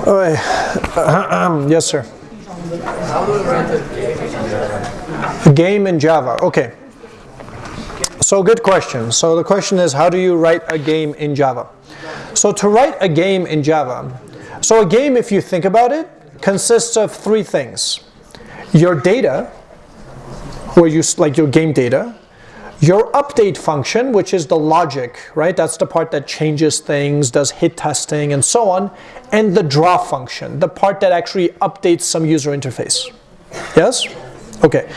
S1: Okay. <clears throat> yes, sir. A game in Java. Okay. So good question. So the question is, how do you write a game in Java? So to write a game in Java, so a game, if you think about it, consists of three things. Your data, where you like your game data, your update function, which is the logic, right? That's the part that changes things, does hit testing and so on, and the draw function, the part that actually updates some user interface. Yes? Okay.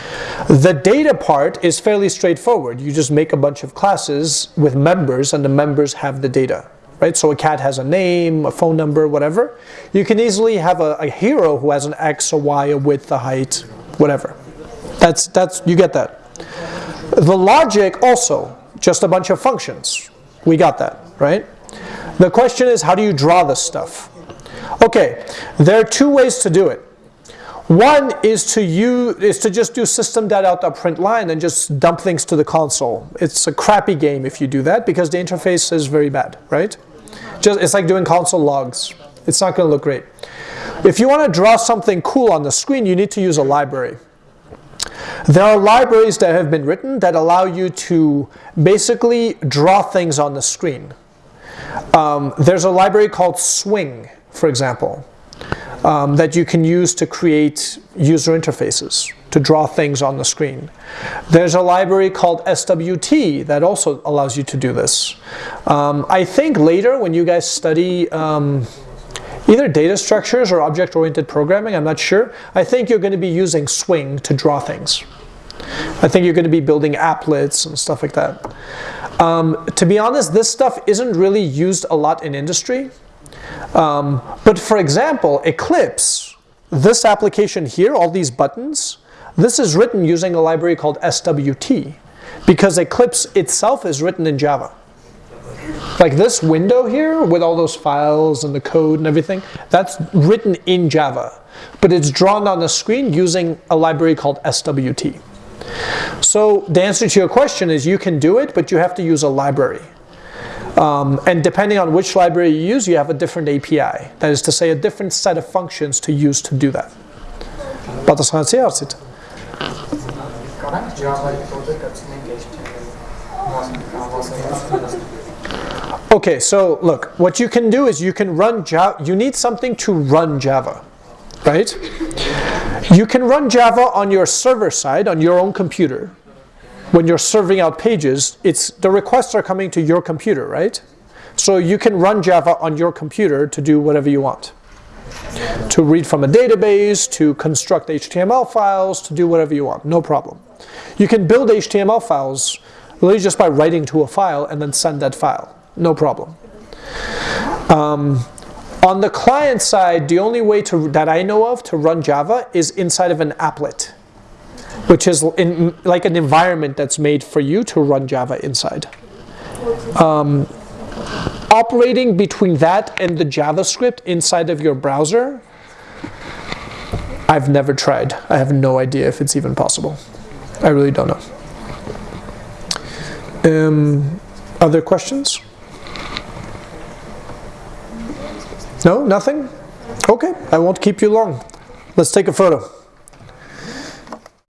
S1: The data part is fairly straightforward. You just make a bunch of classes with members and the members have the data. Right? So a cat has a name, a phone number, whatever. You can easily have a, a hero who has an X, a Y, a width, a height, whatever. That's, that's, you get that. The logic also, just a bunch of functions. We got that, right? The question is, how do you draw this stuff? Okay, there are two ways to do it. One is to use is to just do system dot print line and just dump things to the console. It's a crappy game if you do that because the interface is very bad, right? Just it's like doing console logs. It's not going to look great. If you want to draw something cool on the screen, you need to use a library. There are libraries that have been written that allow you to basically draw things on the screen. Um, there's a library called Swing, for example, um, that you can use to create user interfaces, to draw things on the screen. There's a library called SWT that also allows you to do this. Um, I think later when you guys study um, either data structures or object-oriented programming, I'm not sure. I think you're going to be using Swing to draw things. I think you're going to be building applets and stuff like that. Um, to be honest, this stuff isn't really used a lot in industry. Um, but for example, Eclipse, this application here, all these buttons, this is written using a library called SWT because Eclipse itself is written in Java. Like this window here with all those files and the code and everything, that's written in Java. But it's drawn on the screen using a library called SWT. So the answer to your question is you can do it, but you have to use a library. Um, and depending on which library you use, you have a different API. That is to say, a different set of functions to use to do that. Okay, so look, what you can do is you can run Java, you need something to run Java, right? You can run Java on your server side, on your own computer. When you're serving out pages, it's the requests are coming to your computer, right? So you can run Java on your computer to do whatever you want. To read from a database, to construct HTML files, to do whatever you want, no problem. You can build HTML files literally just by writing to a file and then send that file no problem. Um, on the client side, the only way to, that I know of to run Java is inside of an applet, which is in, like an environment that's made for you to run Java inside. Um, operating between that and the JavaScript inside of your browser, I've never tried. I have no idea if it's even possible. I really don't know. Um, other questions? No, nothing? Okay, I won't keep you long. Let's take a photo.